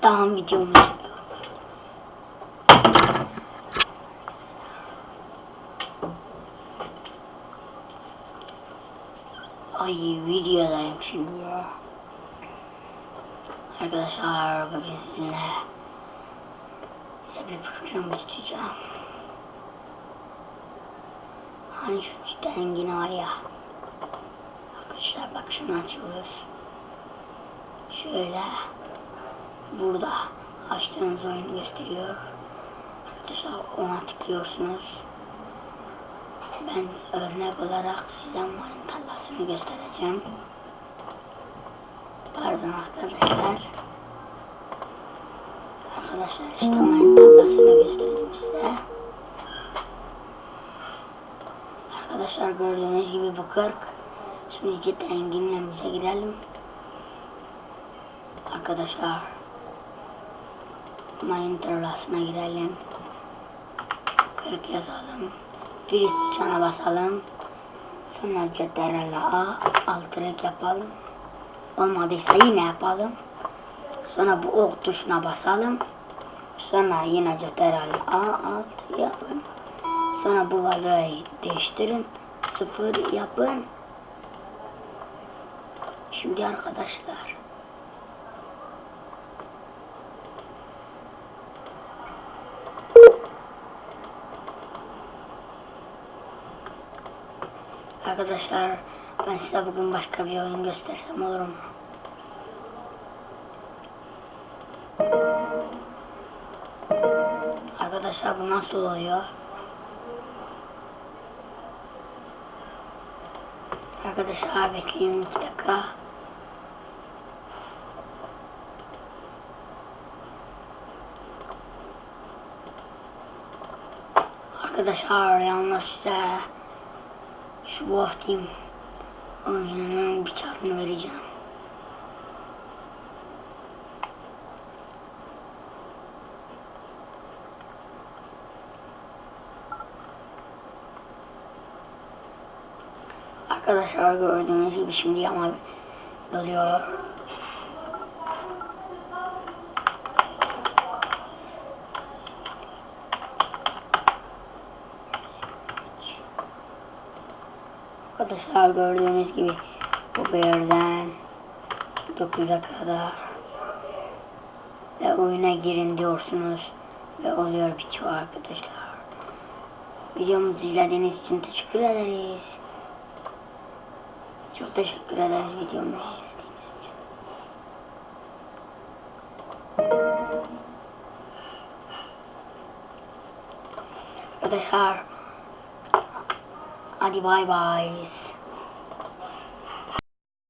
Tamam videomu çekiyorum. Ay videodayım şimdi ya. Arkadaşlar bugün sizinle size bir program isteyeceğim. Hani şu çiten var ya. Arkadaşlar bak şunu açıyoruz. Şöyle burada açtığınız oyunu gösteriyor. Arkadaşlar ona tıklıyorsunuz. Ben örnek olarak size mayın tarlasını göstereceğim. Pardon arkadaşlar. Arkadaşlar işte mayın tarlasını göstereyim size. Arkadaşlar gördüğünüz gibi bu 40. Şimdi cidden enginlememize girelim. Arkadaşlar mayın tarlasına girelim. 40 yazalım. Freeze çana basalım. Sonra CTRL A alt yapalım. Olmadıysa yine yapalım. Sonra bu ok tuşuna basalım. Sonra yine CTRL A alt yapın. Sonra bu vazoyu değiştirin. Sıfır yapın. Şimdi arkadaşlar Arkadaşlar ben size bugün başka bir oyun göstersem olur mu? Arkadaşlar bu nasıl oluyor? Arkadaşlar bekleyin iki dakika. Arkadaşlar yalnız size şu Team oyununun bir çarpını vereceğim. Arkadaşlar gördüğünüz gibi şimdi ama doluyor. Arkadaşlar gördüğünüz gibi bu birden 9'a kadar ve oyuna girin diyorsunuz ve oluyor bitiyor arkadaşlar. Videomuzu izlediğiniz için teşekkür ederiz. Çok teşekkür ederiz videomuzu izlediğiniz için. Arkadaşlar アニバイバイス